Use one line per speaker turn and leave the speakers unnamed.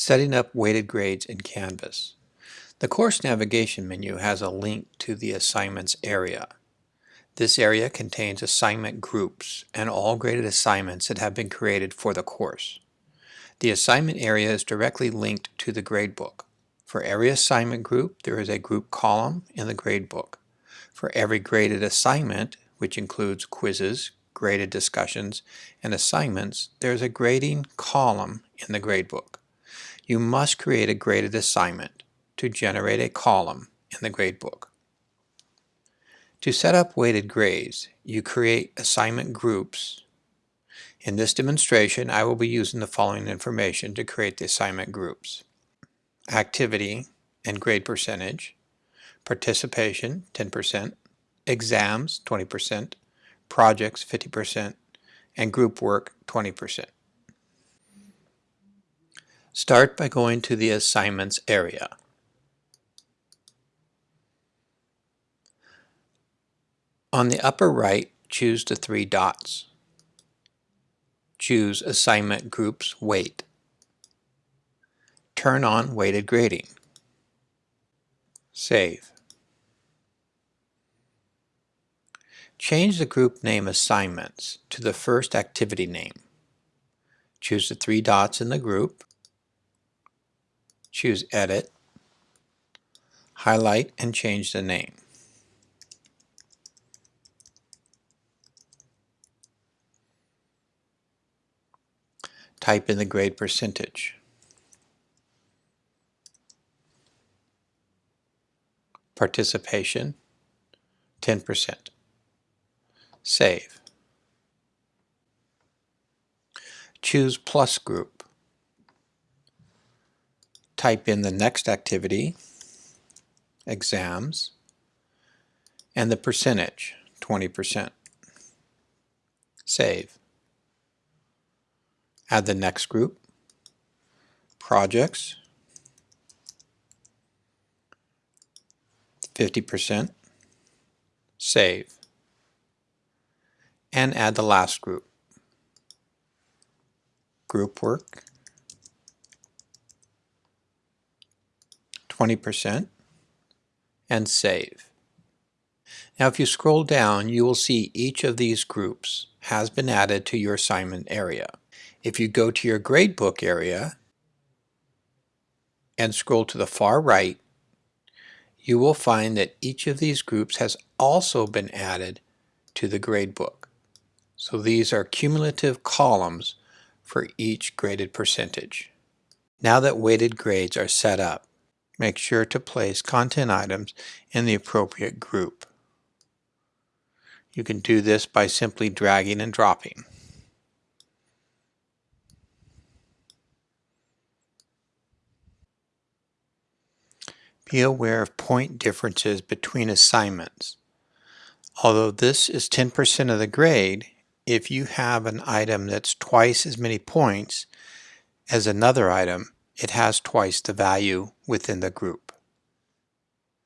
Setting up weighted grades in Canvas. The course navigation menu has a link to the assignments area. This area contains assignment groups and all graded assignments that have been created for the course. The assignment area is directly linked to the gradebook. For every assignment group, there is a group column in the gradebook. For every graded assignment, which includes quizzes, graded discussions, and assignments, there is a grading column in the gradebook you must create a graded assignment to generate a column in the gradebook. To set up weighted grades, you create assignment groups. In this demonstration, I will be using the following information to create the assignment groups. Activity and grade percentage, participation 10%, exams 20%, projects 50%, and group work 20%. Start by going to the Assignments area. On the upper right, choose the three dots. Choose Assignment Groups Weight. Turn on Weighted Grading. Save. Change the group name Assignments to the first activity name. Choose the three dots in the group choose Edit, highlight and change the name. Type in the grade percentage. Participation, 10%. Save. Choose Plus Group type in the next activity, exams, and the percentage, 20%. Save. Add the next group, projects, 50%, save, and add the last group, group work, 20% and save. Now if you scroll down you will see each of these groups has been added to your assignment area. If you go to your gradebook area and scroll to the far right you will find that each of these groups has also been added to the gradebook. So these are cumulative columns for each graded percentage. Now that weighted grades are set up, make sure to place content items in the appropriate group. You can do this by simply dragging and dropping. Be aware of point differences between assignments. Although this is 10% of the grade, if you have an item that's twice as many points as another item, it has twice the value within the group.